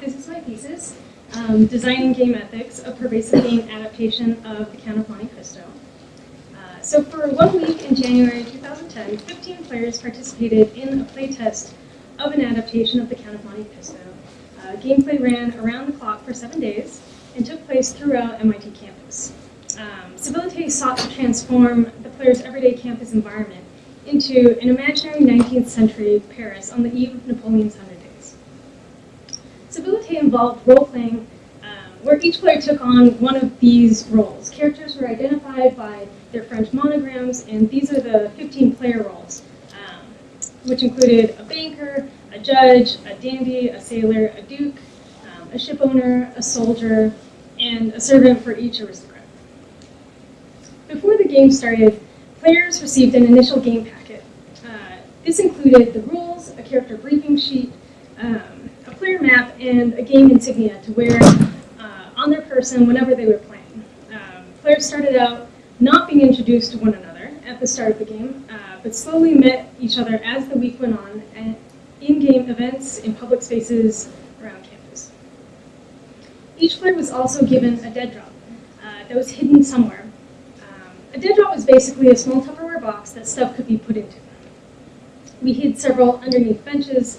this is my thesis, um, Designing Game Ethics, a Pervasive Game Adaptation of the Count of Monte Cristo. Uh, so for one week in January 2010, 15 players participated in a playtest of an adaptation of the Count of Monte Cristo. Uh, gameplay ran around the clock for seven days and took place throughout MIT campus. Um, Civilite sought to transform the player's everyday campus environment into an imaginary 19th century Paris on the eve of Napoleon's Civilite involved role-playing um, where each player took on one of these roles. Characters were identified by their French monograms, and these are the 15-player roles, um, which included a banker, a judge, a dandy, a sailor, a duke, um, a ship owner, a soldier, and a servant for each aristocrat. Before the game started, players received an initial game packet. Uh, this included the rules, a character briefing sheet, um, player map, and a game insignia to wear uh, on their person whenever they were playing. Um, players started out not being introduced to one another at the start of the game, uh, but slowly met each other as the week went on and in-game events in public spaces around campus. Each player was also given a dead drop uh, that was hidden somewhere. Um, a dead drop was basically a small Tupperware box that stuff could be put into. We hid several underneath benches.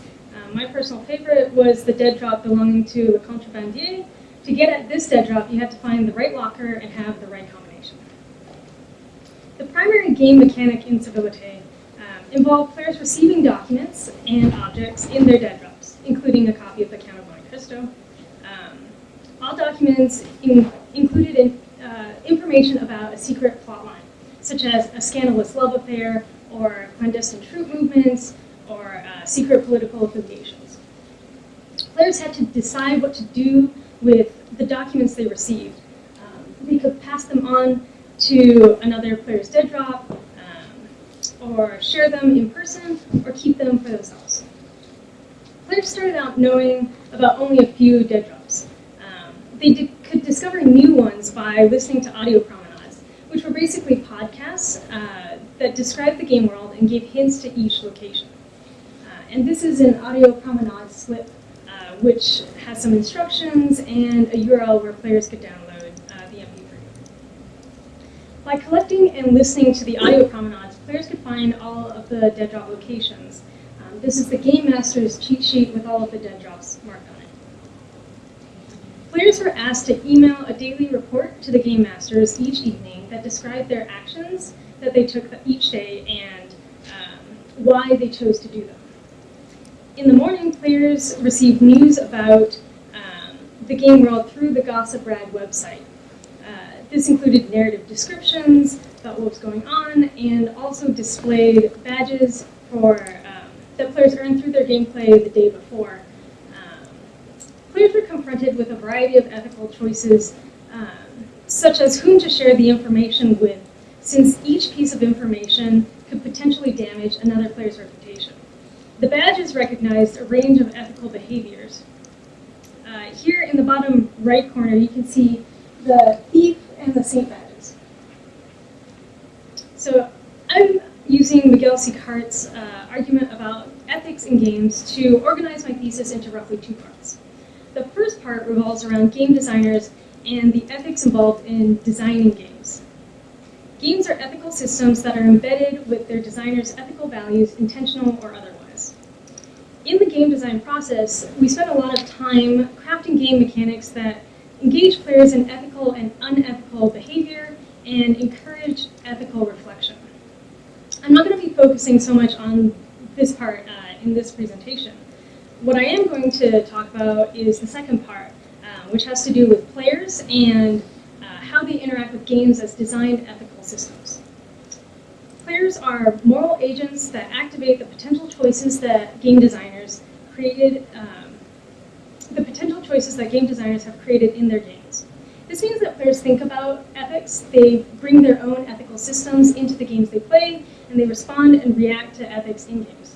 My personal favorite was the dead drop belonging to Le Contrebandier. To get at this dead drop, you had to find the right locker and have the right combination. The primary game mechanic in Civilite um, involved players receiving documents and objects in their dead drops, including a copy of the Count of Monte Cristo. Um, all documents in, included in, uh, information about a secret plot line, such as a scandalous love affair, or clandestine troop movements, or uh, secret political affiliations. Players had to decide what to do with the documents they received. Um, they could pass them on to another player's dead drop, um, or share them in person, or keep them for themselves. Players started out knowing about only a few dead drops. Um, they di could discover new ones by listening to audio promenades, which were basically podcasts uh, that described the game world and gave hints to each location. And this is an audio promenade slip, uh, which has some instructions and a URL where players could download uh, the MP3. By collecting and listening to the audio promenades, players could find all of the dead drop locations. Um, this is the Game Master's cheat sheet with all of the dead drops marked on it. Players were asked to email a daily report to the Game Masters each evening that described their actions that they took each day and um, why they chose to do them. In the morning, players received news about um, the game world through the Gossip Rag website. Uh, this included narrative descriptions about what was going on and also displayed badges for um, that players earned through their gameplay the day before. Um, players were confronted with a variety of ethical choices, um, such as whom to share the information with, since each piece of information could potentially damage another player's reputation. The badges recognized a range of ethical behaviors. Uh, here in the bottom right corner, you can see the thief and the saint badges. So I'm using Miguel Sicart's uh, argument about ethics in games to organize my thesis into roughly two parts. The first part revolves around game designers and the ethics involved in designing games. Games are ethical systems that are embedded with their designers' ethical values, intentional or otherwise. In the game design process, we spend a lot of time crafting game mechanics that engage players in ethical and unethical behavior and encourage ethical reflection. I'm not going to be focusing so much on this part uh, in this presentation. What I am going to talk about is the second part, uh, which has to do with players and uh, how they interact with games as designed ethical systems. Players are moral agents that activate the potential choices that game designers created, um, the potential choices that game designers have created in their games. This means that players think about ethics, they bring their own ethical systems into the games they play, and they respond and react to ethics in games.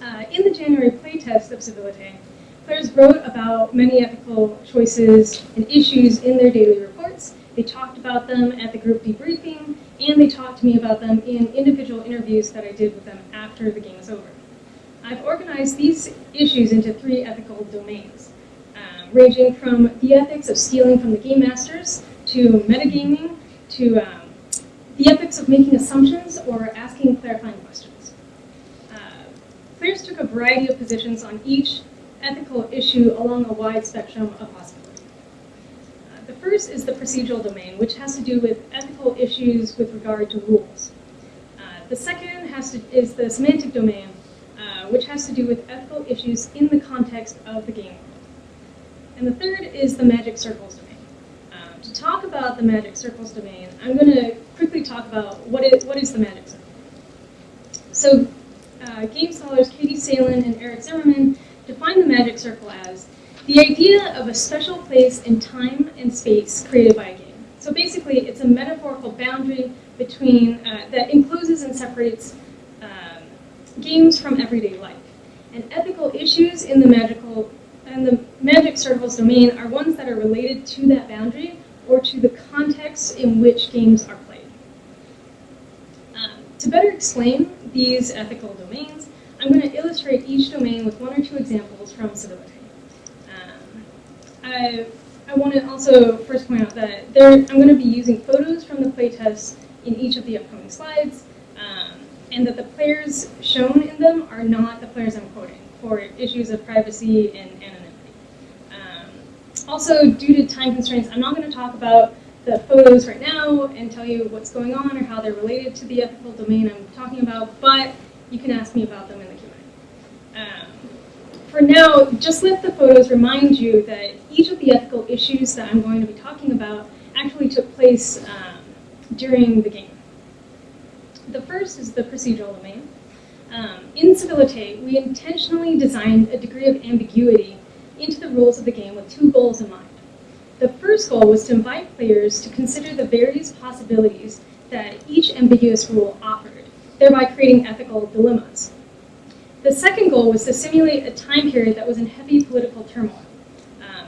Uh, in the January playtest of Civilite, players wrote about many ethical choices and issues in their daily reports. They talked about them at the group debriefing, and they talked to me about them in individual interviews that I did with them after the game was over. I've organized these issues into three ethical domains, um, ranging from the ethics of stealing from the game masters, to metagaming, to um, the ethics of making assumptions or asking clarifying questions. Uh, players took a variety of positions on each ethical issue along a wide spectrum of possibility. The first is the procedural domain, which has to do with ethical issues with regard to rules. Uh, the second has to, is the semantic domain, uh, which has to do with ethical issues in the context of the game world. And the third is the magic circles domain. Um, to talk about the magic circles domain, I'm going to quickly talk about what is, what is the magic circle. So uh, game scholars Katie Salen and Eric Zimmerman define the magic circle as the idea of a special place in time and space created by a game. So basically, it's a metaphorical boundary between uh, that encloses and separates um, games from everyday life. And ethical issues in the magical and the magic circles domain are ones that are related to that boundary or to the context in which games are played. Um, to better explain these ethical domains, I'm going to illustrate each domain with one or two examples from Civility. I, I want to also first point out that there, I'm going to be using photos from the playtests in each of the upcoming slides, um, and that the players shown in them are not the players I'm quoting for issues of privacy and anonymity. Um, also, due to time constraints, I'm not going to talk about the photos right now and tell you what's going on or how they're related to the ethical domain I'm talking about, but you can ask me about them in the Q&A. Um, for now, just let the photos remind you that each of the ethical issues that I'm going to be talking about actually took place um, during the game. The first is the procedural domain. Um, in Civilite, we intentionally designed a degree of ambiguity into the rules of the game with two goals in mind. The first goal was to invite players to consider the various possibilities that each ambiguous rule offered, thereby creating ethical dilemmas. The second goal was to simulate a time period that was in heavy political turmoil,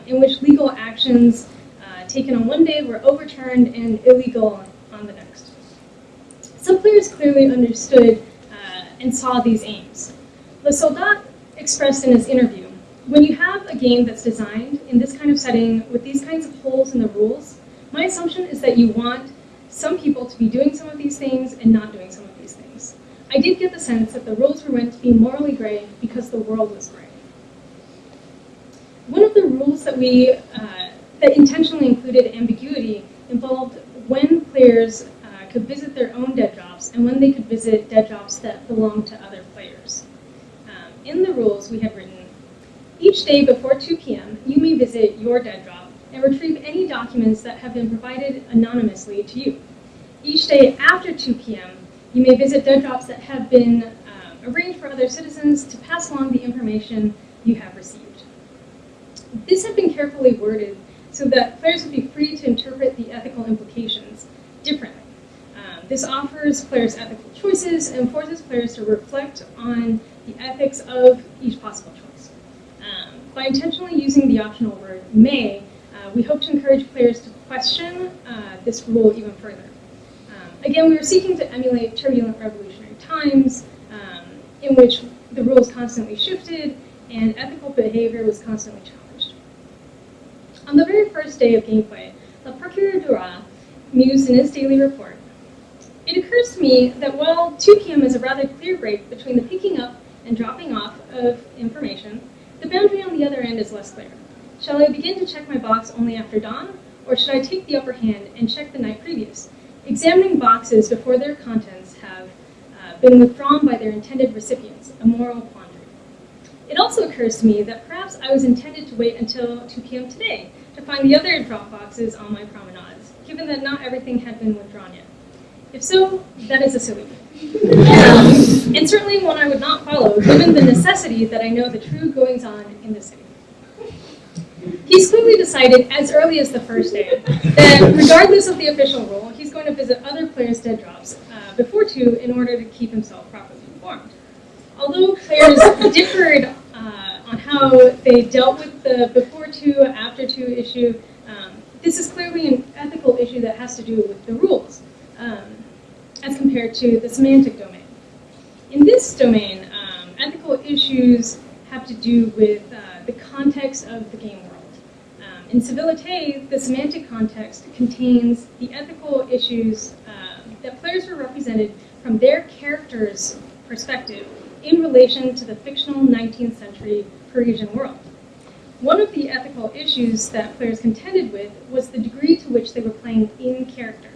in which legal actions uh, taken on one day were overturned and illegal on the next. Some players clearly understood uh, and saw these aims. Le Soldat expressed in his interview, when you have a game that's designed in this kind of setting with these kinds of holes in the rules, my assumption is that you want some people to be doing some of these things and not doing some of these things. I did get the sense that the rules were meant to be morally gray because the world was gray. One of the rules that we uh, that intentionally included ambiguity involved when players uh, could visit their own dead drops and when they could visit dead drops that belonged to other players. Um, in the rules, we have written, each day before 2 p.m., you may visit your dead drop and retrieve any documents that have been provided anonymously to you. Each day after 2 p.m., you may visit dead drops that have been um, arranged for other citizens to pass along the information you have received. This had been carefully worded so that players would be free to interpret the ethical implications differently. Um, this offers players ethical choices and forces players to reflect on the ethics of each possible choice. Um, by intentionally using the optional word may, uh, we hope to encourage players to question uh, this rule even further. Um, again, we were seeking to emulate turbulent revolutionary times um, in which the rules constantly shifted and ethical behavior was constantly challenged. On the very first day of gameplay, Le Procureur du mused in his daily report, It occurs to me that while 2 p.m. is a rather clear break between the picking up and dropping off of information, the boundary on the other end is less clear. Shall I begin to check my box only after dawn, or should I take the upper hand and check the night previous? Examining boxes before their contents have uh, been withdrawn by their intended recipients, a moral quandary. It also occurs to me that perhaps I was intended to wait until 2 p.m. today to find the other drop boxes on my promenades, given that not everything had been withdrawn yet. If so, that is a silly um, and certainly one I would not follow, given the necessity that I know the true goings on in the city. He's clearly decided, as early as the first day, that regardless of the official rule, he's going to visit other players' dead drops uh, before two in order to keep himself properly informed. Although players differed on how they dealt with the before two, after two issue, um, this is clearly an ethical issue that has to do with the rules, um, as compared to the semantic domain. In this domain, um, ethical issues have to do with uh, the context of the game world. Um, in Civilité, the semantic context contains the ethical issues uh, that players were represented from their character's perspective in relation to the fictional 19th century Parisian world. One of the ethical issues that players contended with was the degree to which they were playing in character.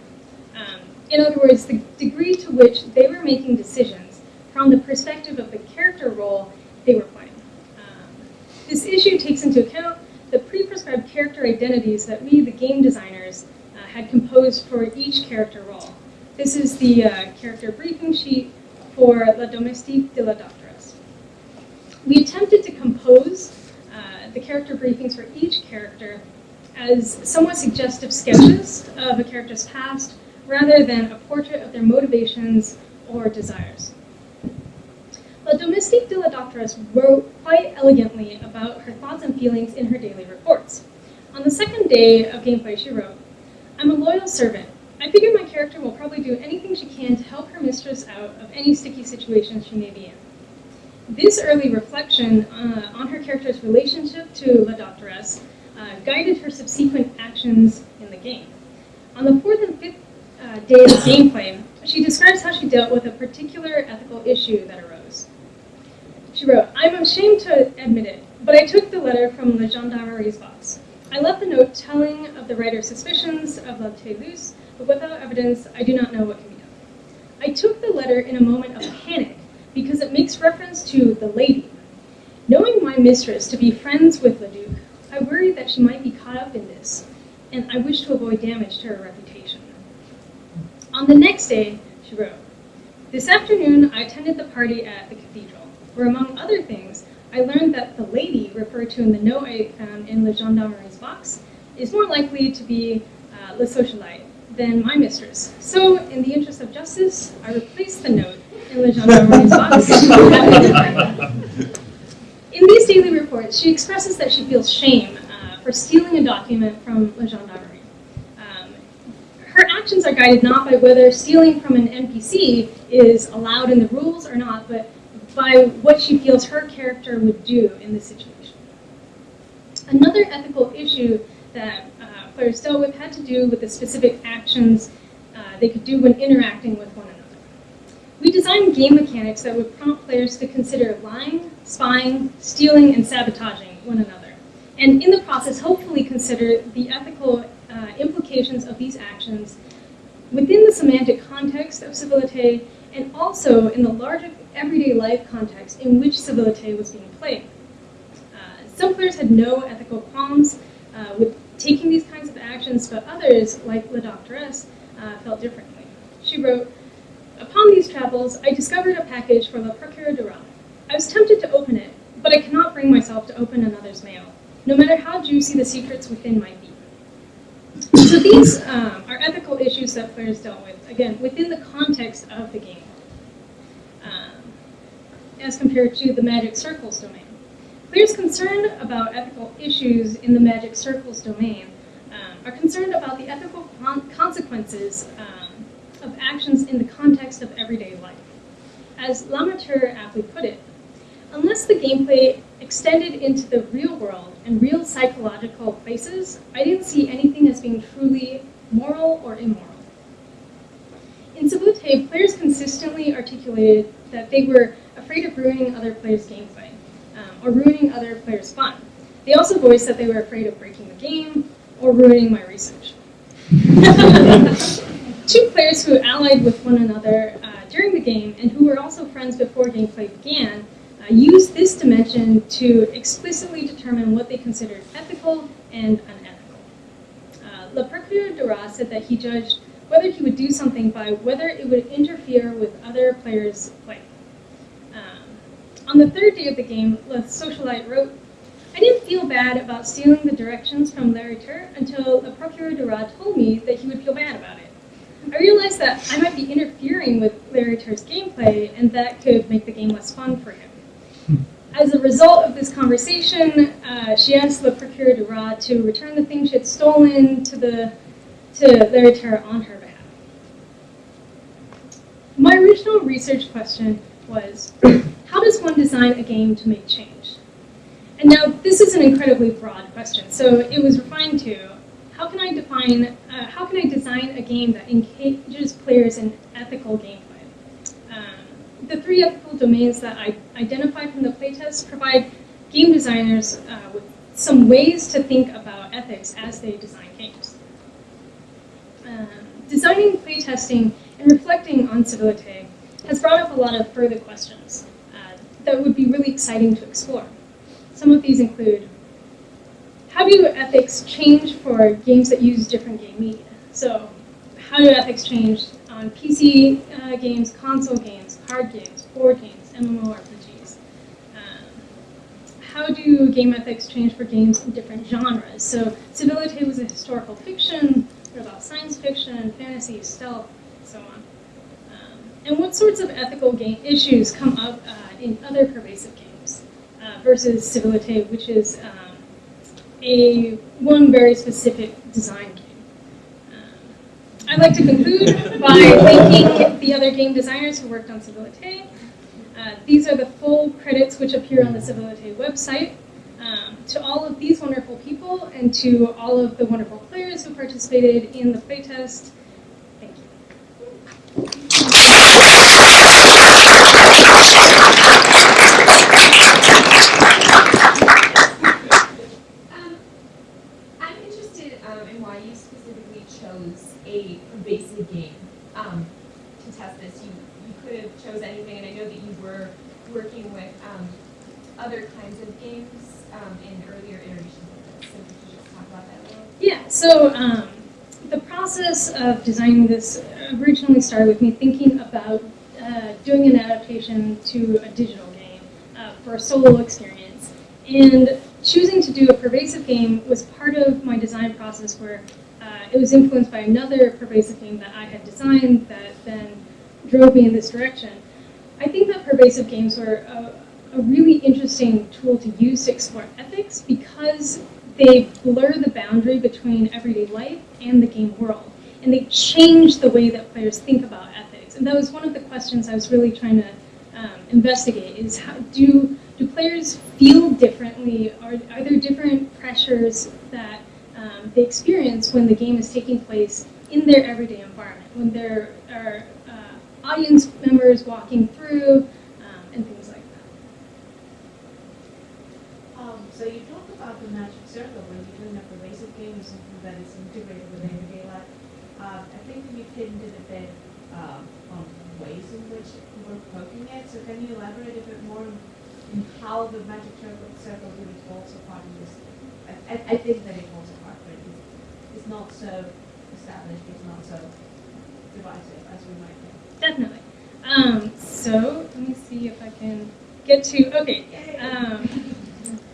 Um, in other words, the degree to which they were making decisions from the perspective of the character role they were playing. Um, this issue takes into account the pre-prescribed character identities that we, the game designers, uh, had composed for each character role. This is the uh, character briefing sheet for La Domestique de la Doctoresse. We attempted to compose uh, the character briefings for each character as somewhat suggestive sketches of a character's past rather than a portrait of their motivations or desires. La Domestique de la Doctoresse wrote quite elegantly about her thoughts and feelings in her daily reports. On the second day of gameplay, she wrote, I'm a loyal servant. I figure my character will probably do anything she can to help her mistress out of any sticky situation she may be in. This early reflection uh, on her character's relationship to La Doctoresse uh, guided her subsequent actions in the game. On the fourth and fifth uh, day of gameplay, she describes how she dealt with a particular ethical issue that arose. She wrote, I'm ashamed to admit it, but I took the letter from the gendarmerie's box. I left the note telling of the writer's suspicions of La Toulouse, but without evidence, I do not know what can be done. I took the letter in a moment of panic because it makes reference to the lady. Knowing my mistress to be friends with Leduc, I worried that she might be caught up in this, and I wish to avoid damage to her reputation. On the next day, she wrote, This afternoon I attended the party at the cathedral, where among other things, I learned that the lady referred to in the note I found in the gendarmerie's box is more likely to be uh, Le Socialite than my mistress. So, in the interest of justice, I replaced the note box. in these daily reports, she expresses that she feels shame uh, for stealing a document from Le Gendarmerie. Um, her actions are guided not by whether stealing from an NPC is allowed in the rules or not, but by what she feels her character would do in this situation. Another ethical issue that uh, players dealt with had to do with the specific actions uh, they could do when interacting with one another. We designed game mechanics that would prompt players to consider lying, spying, stealing, and sabotaging one another. And in the process, hopefully consider the ethical uh, implications of these actions within the semantic context of civilité and also in the larger everyday life context in which civilité was being played. Uh, some players had no ethical qualms uh, with taking these kinds of actions, but others, like La Doctoresse, uh, felt differently. She wrote, Upon these travels, I discovered a package from du Roi. I was tempted to open it, but I cannot bring myself to open another's mail, no matter how juicy the secrets within might be. So these um, are ethical issues that players dealt with, again, within the context of the game, um, as compared to the Magic Circles domain. Players concerned about ethical issues in the Magic Circles domain um, are concerned about the ethical con consequences um, of actions in the context of everyday life. As Lamateur aptly put it, unless the gameplay extended into the real world and real psychological places, I didn't see anything as being truly moral or immoral. In Civilité, players consistently articulated that they were afraid of ruining other players' gameplay, um, or ruining other players' fun. They also voiced that they were afraid of breaking the game, or ruining my research. Two players who allied with one another uh, during the game and who were also friends before gameplay began uh, used this dimension to explicitly determine what they considered ethical and unethical. Uh, Le Procureur du Roi said that he judged whether he would do something by whether it would interfere with other players' play. Um, on the third day of the game, Le Socialite wrote, I didn't feel bad about stealing the directions from L'Hériteur until Le Procureur du Roi told me that he would feel bad about it. I realized that I might be interfering with L'Hériteur's gameplay, and that could make the game less fun for him. As a result of this conversation, uh, she asked the Procureur du Roi to return the thing she had stolen to the to L'Hériteur on her behalf. My original research question was, how does one design a game to make change? And now this is an incredibly broad question, so it was refined to, how can I define, uh, how can I design a game that engages players in ethical gameplay? Um, the three ethical domains that I identified from the playtest provide game designers uh, with some ways to think about ethics as they design games. Um, designing playtesting and reflecting on civility has brought up a lot of further questions uh, that would be really exciting to explore. Some of these include, how do ethics change for games that use different game media? So how do ethics change on PC uh, games, console games, card games, board games, MMORPGs? Um, how do game ethics change for games in different genres? So Civility was a historical fiction, what about science fiction, fantasy, stealth, so on. Um, and what sorts of ethical game issues come up uh, in other pervasive games uh, versus Civility, which is um, a one very specific design game. Um, I'd like to conclude by thanking the other game designers who worked on Civility. Uh, these are the full credits which appear on the Civility website. Um, to all of these wonderful people and to all of the wonderful players who participated in the playtest, thank you. Um, I'm interested um, in why you specifically chose a pervasive game um, to test this. You, you could have chose anything, and I know that you were working with um, other kinds of games um, in earlier iterations of this. So could you just talk about that a little? Yeah, so um, the process of designing this originally started with me thinking about uh, doing an adaptation to a digital game uh, for a solo experience. And choosing to do a pervasive game was part of my design process where uh, it was influenced by another pervasive game that I had designed that then drove me in this direction. I think that pervasive games were a, a really interesting tool to use to explore ethics because they blur the boundary between everyday life and the game world. And they change the way that players think about ethics. And that was one of the questions I was really trying to um, investigate is how do, do players feel differently? Are, are there different pressures that um, they experience when the game is taking place in their everyday environment? When there are uh, audience members walking through um, and things like that. Um, so you talked about the magic circle when you're doing a pervasive game or something that is integrated with everyday life. Uh, I think you've hinted a bit um, on ways in which we're poking it. So can you elaborate a bit more on how the magic circle, circle really falls apart in this? I, I, I think that it falls apart, but it's, it's not so established. It's not so divisive as we might think. Definitely. Um, so let me see if I can get to, okay. Um,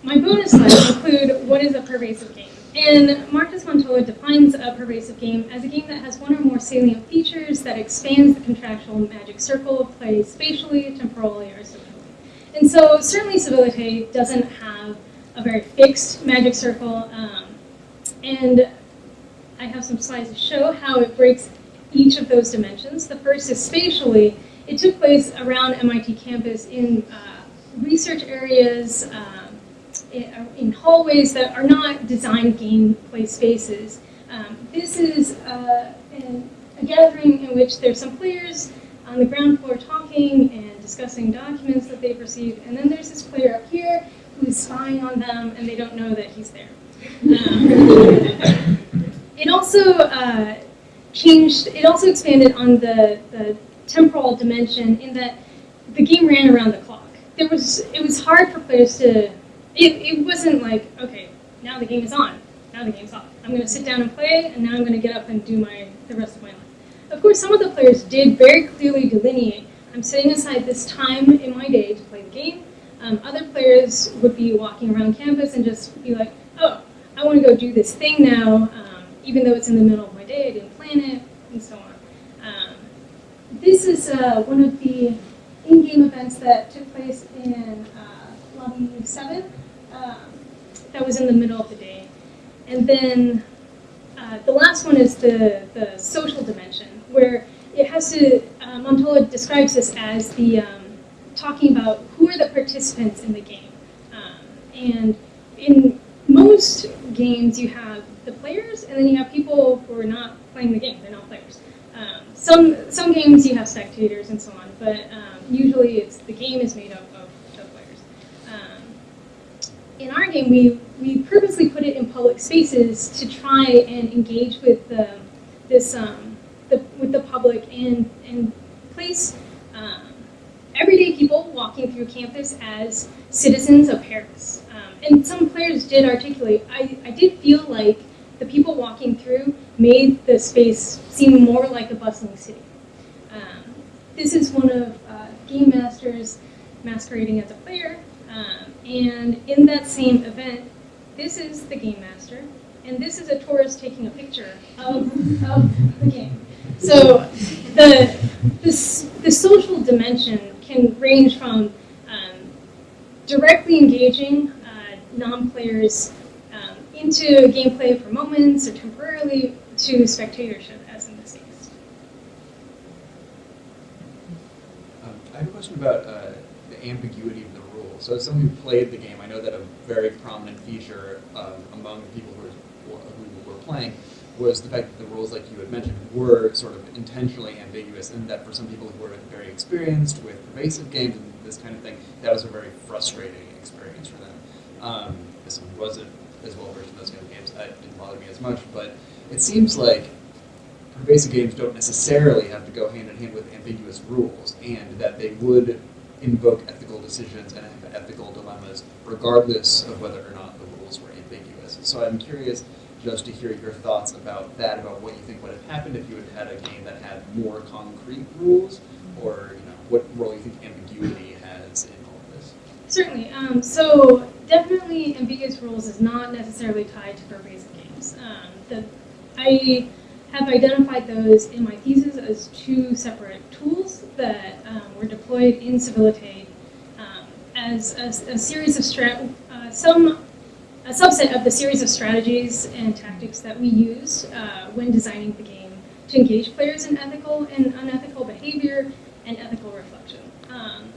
my bonus slides include what is a pervasive game. And Markus Montola defines a pervasive game as a game that has one or more salient features that expands the contractual magic circle of play spatially, temporally, or socially. And so certainly Civility doesn't have a very fixed magic circle. Um, and I have some slides to show how it breaks each of those dimensions. The first is spatially. It took place around MIT campus in uh, research areas, um, in hallways that are not designed gameplay spaces. Um, this is uh, an, a gathering in which there's some players on the ground floor talking and discussing documents that they've received, and then there's this player up here who's spying on them and they don't know that he's there. Um, it also uh, changed, it also expanded on the, the temporal dimension in that the game ran around the clock. There was, it was hard for players to it, it wasn't like, okay, now the game is on, now the game's off. I'm going to sit down and play, and now I'm going to get up and do my the rest of my life. Of course, some of the players did very clearly delineate, I'm setting aside this time in my day to play the game. Um, other players would be walking around campus and just be like, oh, I want to go do this thing now, um, even though it's in the middle of my day, I didn't plan it, and so on. Um, this is uh, one of the in-game events that took place in uh, Lobby 7 um, that was in the middle of the day. And then uh, the last one is the, the social dimension, where it has to, uh, describes this as the, um, talking about who are the participants in the game. Um, and in most games, you have the players, and then you have people who are not playing the game. They're not players. Um, some some games you have spectators and so on, but um, usually it's the game is made up of, in our game, we we purposely put it in public spaces to try and engage with the this um, the with the public and and place um, everyday people walking through campus as citizens of Paris. Um, and some players did articulate. I, I did feel like the people walking through made the space seem more like a bustling city. Um, this is one of uh, Game Master's masquerading as a player. Um, and in that same event, this is the Game Master, and this is a tourist taking a picture of, of the game. So the, this, the social dimension can range from um, directly engaging uh, non-players um, into gameplay for moments or temporarily to spectatorship, as in this case. Um, I have a question about uh, the ambiguity the. So as someone who played the game, I know that a very prominent feature um, among the people who were, who were playing was the fact that the rules, like you had mentioned, were sort of intentionally ambiguous, and that for some people who were very experienced with pervasive games and this kind of thing, that was a very frustrating experience for them. Um, someone who wasn't as well versed in those kind of games, that didn't bother me as much, but it seems like pervasive games don't necessarily have to go hand in hand with ambiguous rules, and that they would invoke ethical decisions and have ethical dilemmas regardless of whether or not the rules were ambiguous. So I'm curious just to hear your thoughts about that, about what you think would have happened if you had had a game that had more concrete rules, or you know, what role you think ambiguity has in all of this. Certainly. Um, so definitely ambiguous rules is not necessarily tied to pervasive games. Um, the, I have identified those in my thesis as two separate tools that um, were deployed in Civility um, as a, a, series of uh, some a subset of the series of strategies and tactics that we use uh, when designing the game to engage players in ethical and unethical behavior and ethical reflection. Um,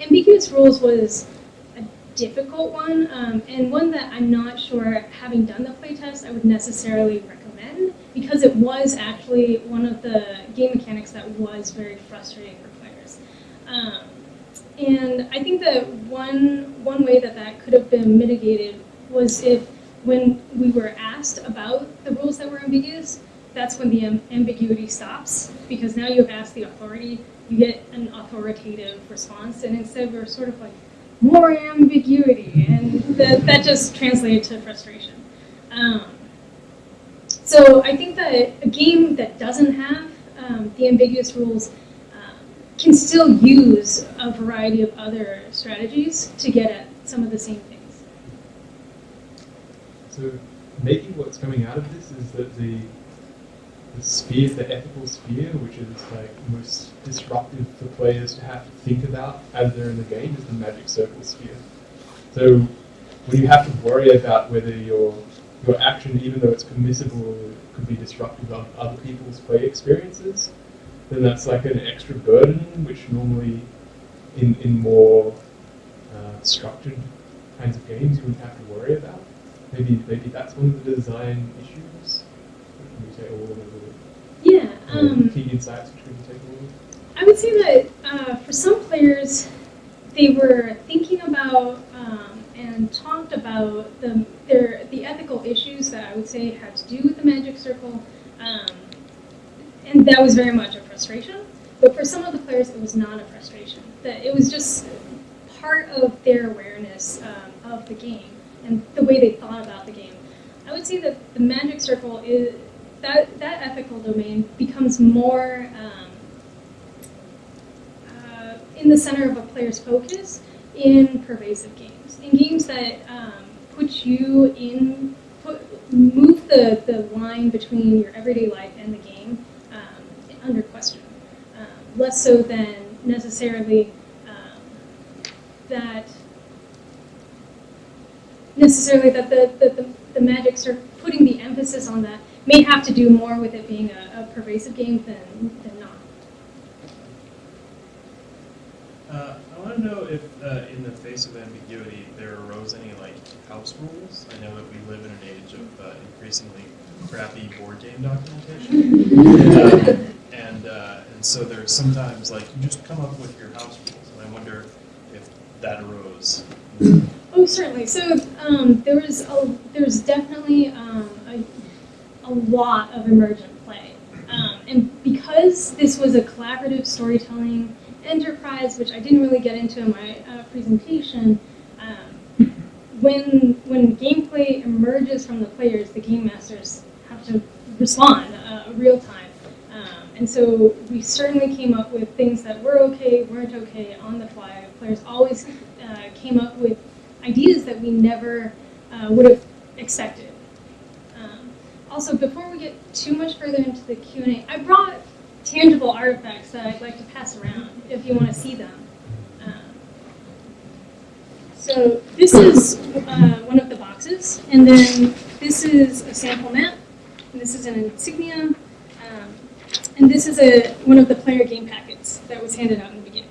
ambiguous rules was a difficult one, um, and one that I'm not sure, having done the playtest, I would necessarily recommend, because it was actually one of the game mechanics that was very frustrating for players. Um, and I think that one, one way that that could have been mitigated was if when we were asked about the rules that were ambiguous, that's when the ambiguity stops because now you've asked the authority, you get an authoritative response, and instead we're sort of like, more ambiguity, and that, that just translated to frustration. Um, so I think that a game that doesn't have um, the ambiguous rules can still use a variety of other strategies to get at some of the same things. So maybe what's coming out of this is that the the sphere, the ethical sphere, which is like most disruptive for players to have to think about as they're in the game, is the magic circle sphere. So when you have to worry about whether your your action, even though it's permissible, could be disruptive of other people's play experiences, then that's like an extra burden, which normally in, in more uh, structured kinds of games you wouldn't have to worry about. Maybe maybe that's one of the design issues. Can you take a little bit Yeah. Um, key insights which we can take a little I would say that uh, for some players, they were thinking about um, and talked about the their the ethical issues that I would say had to do with the magic circle. Um, and that was very much a frustration. But for some of the players, it was not a frustration. That it was just part of their awareness um, of the game and the way they thought about the game. I would say that the magic circle is that that ethical domain becomes more um, uh, in the center of a player's focus in pervasive games. In games that um, put you in, put, move the, the line between your everyday life and the game under question. Um, less so than necessarily um, that necessarily that the, the, the, the magics are putting the emphasis on that may have to do more with it being a, a pervasive game than, than not. Uh, know if, uh, in the face of ambiguity, there arose any like house rules. I know that we live in an age of uh, increasingly crappy board game documentation, and uh, and so there's sometimes like you just come up with your house rules, and I wonder if that arose. Oh, certainly. So um, there was a, there was definitely um, a, a lot of emergent play, um, and because this was a collaborative storytelling enterprise, which I didn't really get into in my uh, presentation, um, when when gameplay emerges from the players, the game masters have to respond uh, real time. Um, and so we certainly came up with things that were okay, weren't okay on the fly. Players always uh, came up with ideas that we never uh, would have expected. Um, also, before we get too much further into the Q&A, I brought tangible artifacts that I'd like to pass around if you want to see them. Um, so this is uh, one of the boxes, and then this is a sample map, and this is an insignia, um, and this is a one of the player game packets that was handed out in the beginning.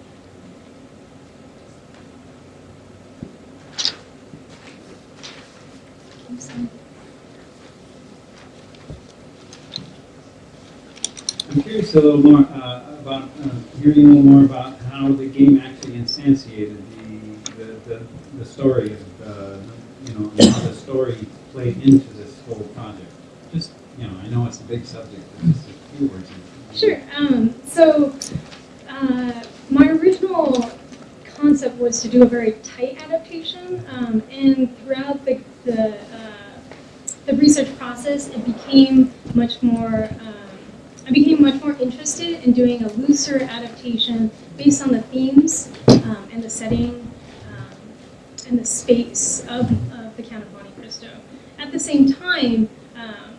Okay, so- I'm curious a little more uh, about uh, hearing a little more about how the game actually instantiated the the, the, the story of uh, you know how the story played into this whole project. Just you know, I know it's a big subject, but just a few words. Sure. Um, so uh, my original concept was to do a very tight adaptation, um, and throughout the the, uh, the research process, it became much more. I became much more interested in doing a looser adaptation based on the themes um, and the setting um, and the space of, of the Count of Monte Cristo. At the same time, um,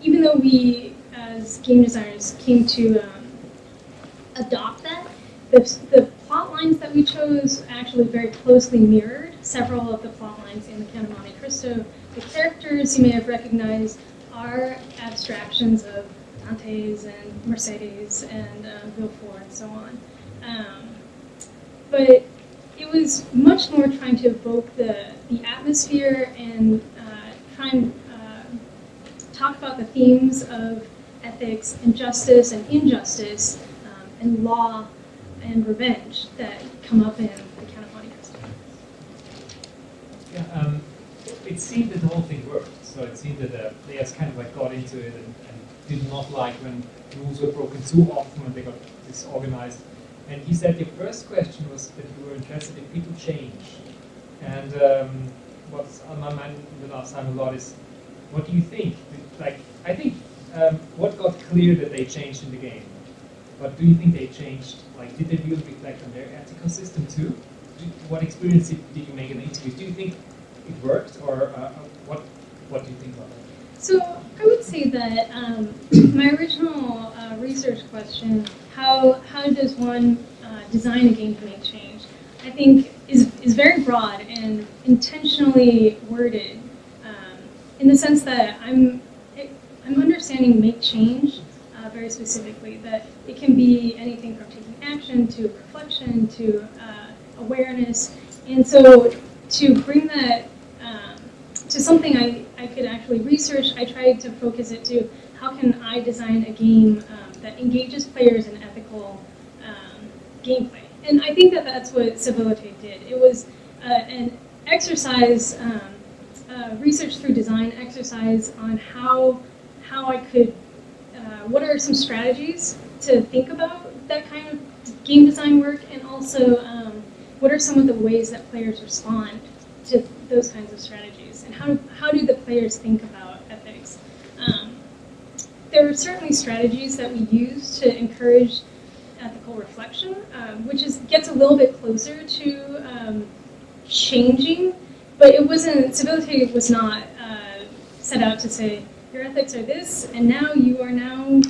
even though we as game designers came to um, adopt that, the, the plot lines that we chose actually very closely mirrored several of the plot lines in the Count of Monte Cristo. The characters you may have recognized are abstractions of Dantès and Mercedes and uh, Villefort and so on. Um, but it was much more trying to evoke the, the atmosphere and uh, try and uh, talk about the themes of ethics and justice and injustice um, and law and revenge that come up in the Count of Monte Cristo. Yeah, um, it seemed that the whole thing worked. So it seemed that the players kind of like got into it and did not like when rules were broken too often when they got disorganized. And he said your first question was that you were interested if people change. And um, what's on my mind the last time a lot is, what do you think? Like, I think um, what got clear that they changed in the game. But do you think they changed? Like, did they really reflect on their ethical system too? What experience did, you make in the interviews? Do you think it worked, or uh, what? What do you think about it? So I that um, my original uh, research question, how how does one uh, design a game to make change, I think is is very broad and intentionally worded, um, in the sense that I'm it, I'm understanding make change uh, very specifically. That it can be anything from taking action to reflection to uh, awareness, and so to bring that um, to something I, actually research, I tried to focus it to how can I design a game um, that engages players in ethical um, gameplay. And I think that that's what Civility did. It was uh, an exercise, um, uh, research through design exercise on how, how I could, uh, what are some strategies to think about that kind of game design work, and also um, what are some of the ways that players respond to those kinds of strategies, how, how do the players think about ethics? Um, there are certainly strategies that we use to encourage ethical reflection, um, which is gets a little bit closer to um, changing, but it wasn't. Civility was not uh, set out to say your ethics are this, and now you are now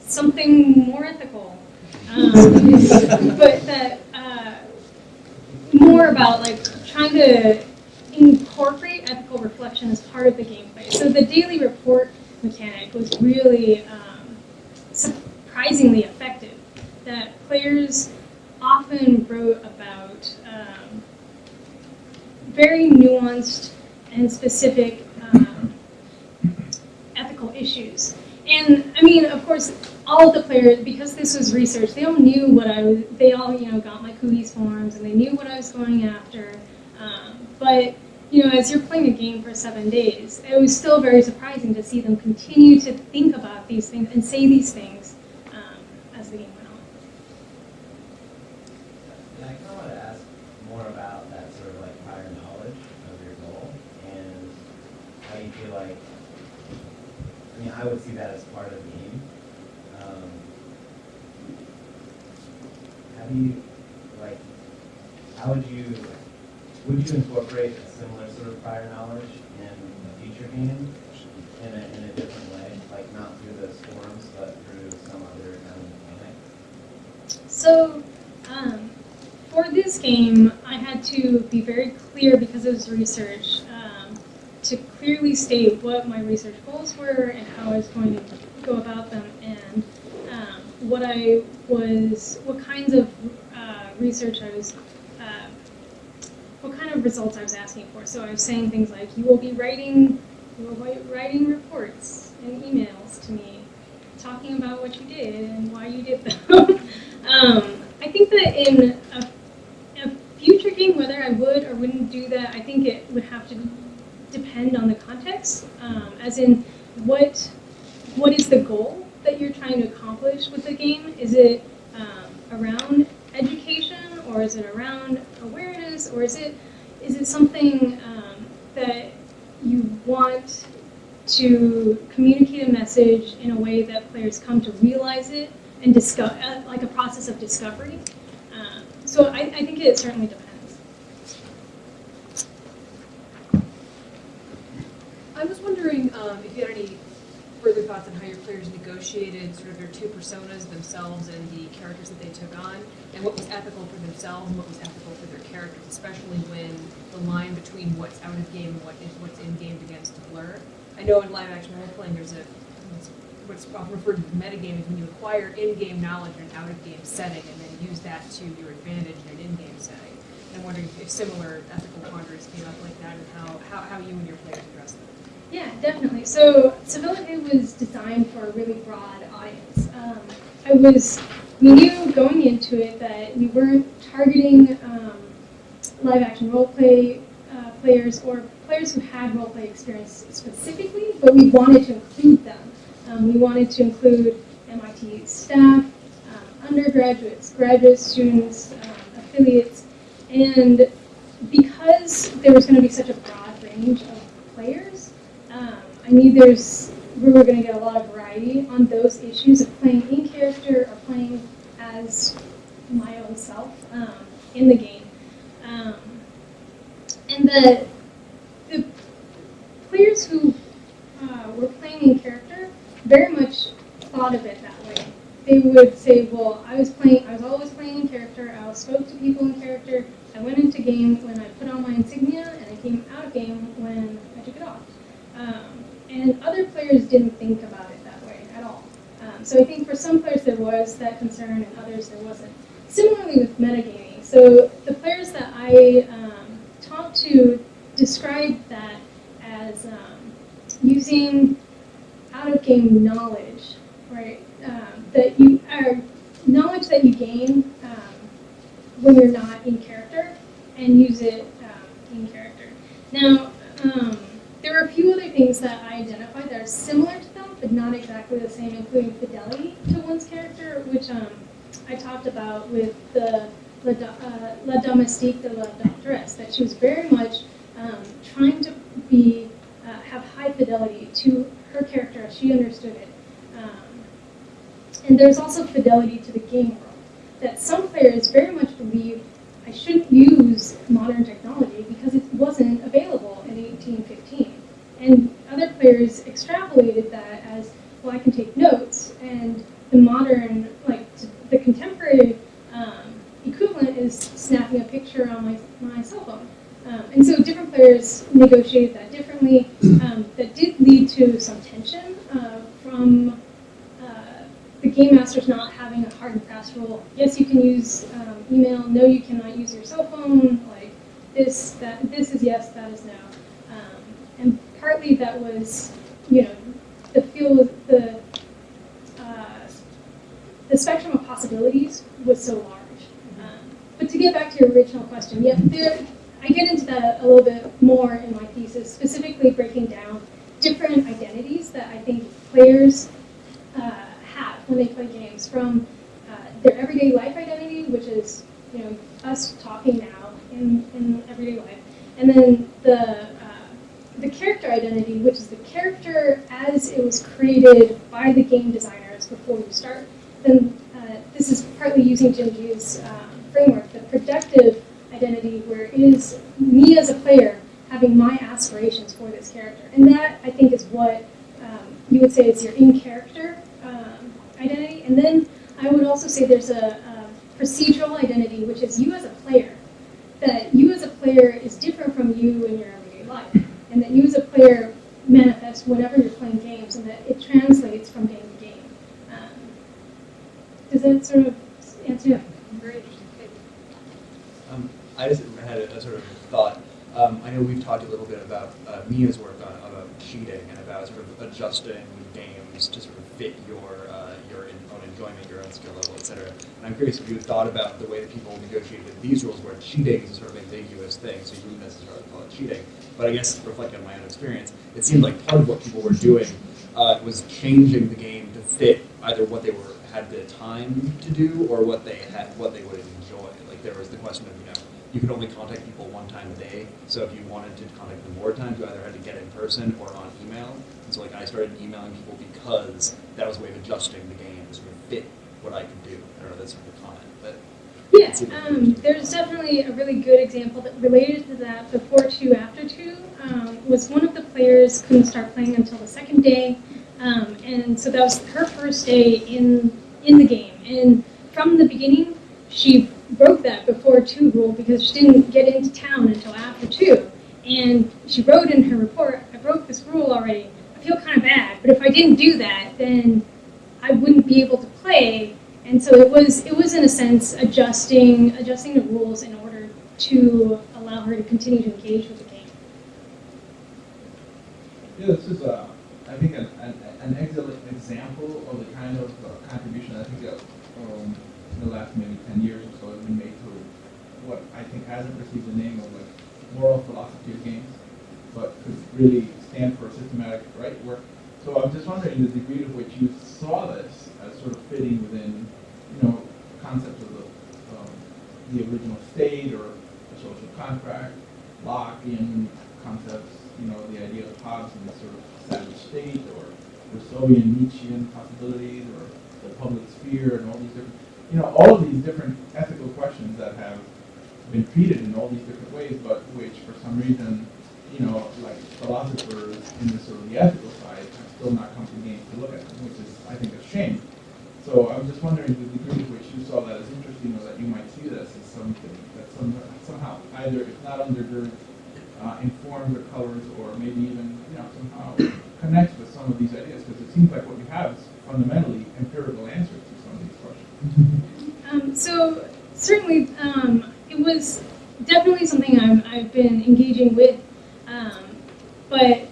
something more ethical. Um, but that uh, more about like trying to incorporate ethical reflection as part of the gameplay. So the daily report mechanic was really um, surprisingly effective. That players often wrote about um, very nuanced and specific um, ethical issues. And I mean, of course, all of the players, because this was research, they all knew what I was. They all, you know, got my COUHES forms, and they knew what I was going after. Um, but you know, as you're playing a game for seven days, it was still very surprising to see them continue to think about these things and say these things um, as the game went on. And I kind of want to ask more about that sort of like prior knowledge of your goal and how you feel like, I mean, I would see that as part of the game. Um, How do you, like, how would you, would you incorporate a similar sort of prior knowledge in a future game in a, in a different way? Like not through those forms, but through some other kind of mechanic? So, um, for this game, I had to be very clear because it was research um, to clearly state what my research goals were and how I was going to go about them and um, what I was, what kinds of uh, research I was, what kind of results I was asking for. So I was saying things like, you will be writing, you will be writing reports and emails to me, talking about what you did and why you did them. um, I think that in a, a future game, whether I would or wouldn't do that, I think it would have to depend on the context, um, as in what what is the goal that you're trying to accomplish with the game? Is it um, around education, or is it around awareness, or is it is it something um, that you want to communicate a message in a way that players come to realize it and discover, uh, like a process of discovery? Um, so I, I think it certainly depends. I was wondering um, if you had any further thoughts on how your players negotiated sort of their two personas, themselves and the characters that they took on, and what was ethical for themselves and what was ethical for their characters, especially when the line between what's out of game and what is what's in game begins to blur. I know in live action role playing, there's a what's often referred to as metagaming when you acquire in-game knowledge in an out-of-game setting and then use that to your advantage in an in-game setting. And I'm wondering if similar ethical quandaries came up like that and how, how, how you and your players addressed them. Yeah, definitely. So Civilite was designed for a really broad audience. Um, I was, we knew going into it that we weren't targeting um, live action role play uh, players or players who had role play experience specifically, but we wanted to include them. Um, we wanted to include MIT staff, um, undergraduates, graduate students, um, affiliates, and because there was going to be such a broad range of I knew there's we were going to get a lot of variety on those issues of playing in character or playing as my own self um, in the game. Um, and the, the players who uh, were playing in character very much thought of it that way. They would say, well, I was playing, I was always playing in character, I spoke to people in character, I went into game when I put on my insignia, and I came out of game when I took it off. Um, and other players didn't think about it that way at all. Um, so I think for some players there was that concern, and others there wasn't. Similarly with metagaming, so the players that I um, talked to described that as um, using out-of-game knowledge, right? Um, that you are knowledge that you gain um, when you're not in character, and use it um, in character. Now, there are a few other things that I identified that are similar to them, but not exactly the same, including fidelity to one's character, which um, I talked about with the La, uh, La Domestique de la Doctoresse, that she was very much um, trying to be uh, have high fidelity to her character as she understood it. Um, and there's also fidelity to the game world, that some players very much believe I shouldn't use modern technology because it wasn't available in 1815. And other players extrapolated that as, well, I can take notes, and the modern, like the contemporary um, equivalent is snapping a picture on my, my cell phone. Um, and so different players negotiated that differently. Um, that did lead to some tension uh, from uh, the game masters not having a hard and fast rule. Yes, you can use um, email, no, you cannot use your cell phone, like this, that, this is yes, that is no. And partly that was, you know, the field, the, uh, the spectrum of possibilities was so large. Um, but to get back to your original question, yeah, there, I get into that a little bit more in my thesis, specifically breaking down different identities that I think players uh, have when they play games, from uh, their everyday life identity, which is you know us talking now in, in everyday life, and then the the character identity, which is the character as it was created by the game designers before you start. Then uh, this is partly using Gee's um, framework, the projective identity, where it is me as a player having my aspirations for this character. And that, I think, is what um, you would say is your in-character um, identity. And then I would also say there's a, a procedural identity, which is you as a player. That you as a player is different from you in your everyday life. And that you as a player manifest whenever you're playing games, and that it translates from game to game. Um, does that sort of answer your Very interesting. Um, I just had a, a sort of thought. Um, I know we've talked a little bit about uh, Mia's work on about cheating and about sort of adjusting games to sort of fit your uh, own enjoyment, your own skill level, etc. And I'm curious if you thought about the way that people negotiated these rules, where cheating is a sort of ambiguous thing, so you wouldn't necessarily call it cheating. But I guess reflecting on my own experience, it seemed like part of what people were doing uh, was changing the game to fit either what they were had the time to do or what they had what they would enjoy. Like there was the question of you know you could only contact people one time a day. So if you wanted to contact them more times, you either had to get in person or on email. And so like I started emailing people because that was a way of adjusting the game to sort of fit what I could do. I don't know, that's sort of a comment, but Yeah, um, there's definitely a really good example that related to that before two, after two, um, was one of the players couldn't start playing until the second day. Um, and so that was her first day in, in the game. And from the beginning, she broke that before two rule because she didn't get into town until after two. And she wrote in her report, I broke this rule already. I feel kind of bad, but if I didn't do that, then I wouldn't be able to play. And so it was, it was in a sense adjusting, adjusting the rules in order to allow her to continue to engage with the game. Yeah, this is, uh, I think, an, an, an excellent example of the kind of uh, contribution I think that um, in the last maybe 10 years or so has been made to what I think hasn't received the name of like moral philosophy of games, but could really stand for systematic right work. So I'm just wondering the degree to which you saw this as sort of fitting within, you know, concepts of the, um, the original state or the social contract, Lockean concepts, you know, the idea of Hobbes and the sort of savage state or Rousseauian, Nietzschean possibilities or the public sphere and all these different, you know, all of these different ethical questions that have been treated in all these different ways, but which for some reason, you know, like philosophers in the sort of the ethical side have still not come to games to look at them, which is, I think, a shame. So I'm just wondering the degree to which you saw that as interesting or that you might see this as something that some, somehow either, if not undergirds, uh, informs or colors or maybe even, you know, somehow connects with some of these ideas, because it seems like what you have is fundamentally empirical answers to some of these questions. Um, so certainly, um, it was definitely something I'm, I've been engaging with, um, but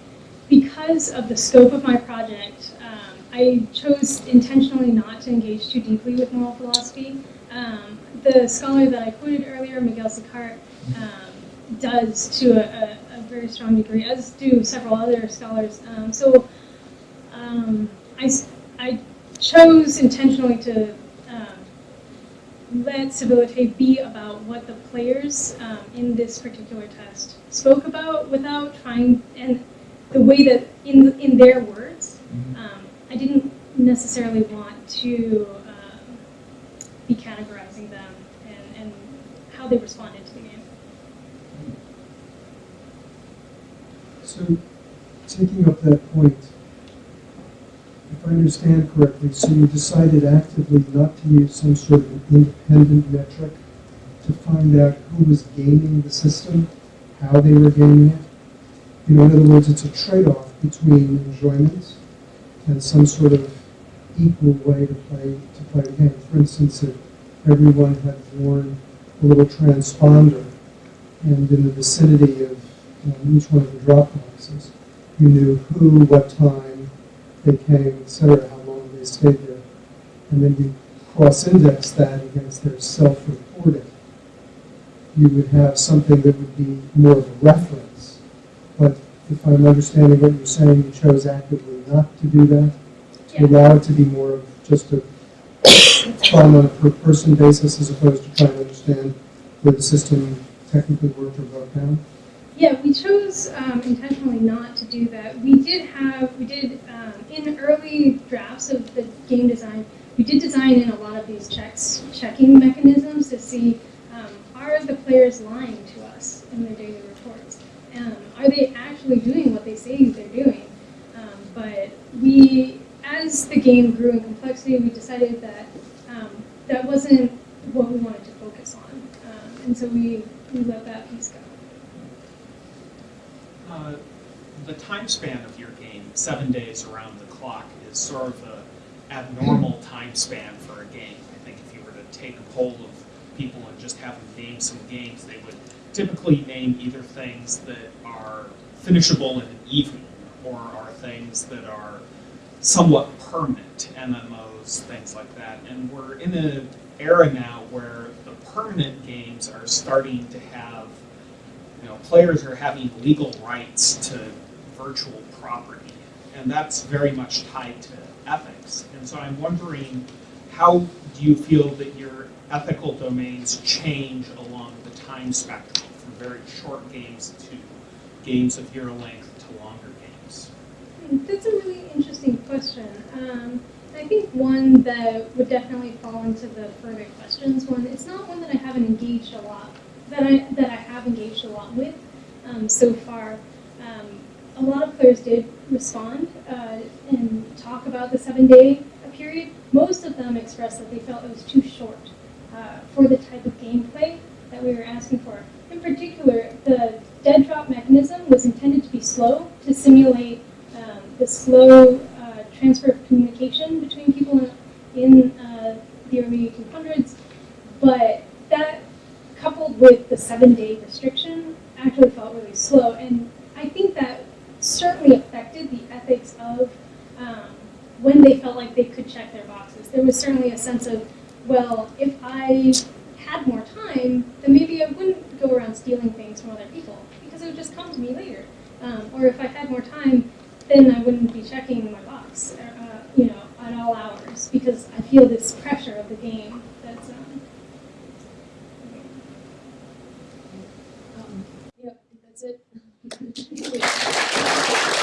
because of the scope of my project, um, I chose intentionally not to engage too deeply with moral philosophy. Um, the scholar that I quoted earlier, Miguel Sicart, um, does to a, a, a very strong degree, as do several other scholars. Um, so um, I, I chose intentionally to let Civilite be about what the players um, in this particular test spoke about without trying, and the way that, in, in their words, um, I didn't necessarily want to um, be categorizing them and, and how they responded to the game. So, taking up that point, if I understand correctly, so you decided actively not to use some sort of an independent metric to find out who was gaming the system, how they were gaming it? You know, in other words, it's a trade-off between enjoyment and some sort of equal way to play to play a game. For instance, if everyone had worn a little transponder, and in the vicinity of um, each one of the drop boxes, you knew who, what time they came, et cetera, how long they stayed there. And then you cross-index that against their self-reporting. You would have something that would be more of a reference. But if I'm understanding what you're saying, you chose actively not to do that? To Yeah. allow it to be more of just a fun on a per-person basis as opposed to trying to understand where the system technically worked or broke down? Yeah, we chose um, intentionally not to do that. We did have, we did, um, in early drafts of the game design, we did design in a lot of these checks, checking mechanisms to see, um, are the players lying to us in their daily reports? Um, are they actually doing what they say they're doing? Um, but we, as the game grew in complexity, we decided that um, that wasn't what we wanted to focus on. Um, and so we, we let that piece go. Uh, the time span of your game, seven days around the clock, is sort of an abnormal time span for a game. I think if you were to take a poll of people and just have them name some games, they would typically name either things that are finishable in an evening or are things that are somewhat permanent, MMOs, things like that. And we're in an era now where the permanent games are starting to have you know, players are having legal rights to virtual property, and that's very much tied to ethics. And so I'm wondering, how do you feel that your ethical domains change along time spectrum from very short games to games of year length to longer games? That's a really interesting question. Um, I think one that would definitely fall into the further questions one. It's not one that I haven't engaged a lot, that I that I have engaged a lot with um, so far. Um, a lot of players did respond uh, and talk about the seven-day period. Most of them expressed that they felt it was too short uh, for the type of gameplay that we were asking for. In particular, the dead drop mechanism was intended to be slow to simulate um, the slow uh, transfer of communication between people in, uh, the early 1800s, but that coupled with the seven-day restriction actually felt really slow, and I think that certainly affected the ethics of um, when they felt like they could check their boxes. There was certainly a sense of, well, if I had more time, then maybe I wouldn't go around stealing things from other people because it would just come to me later. Um, or if I had more time, then I wouldn't be checking my box, uh, you know, at all hours because I feel this pressure of the game. That's um, Um, yep, that's it.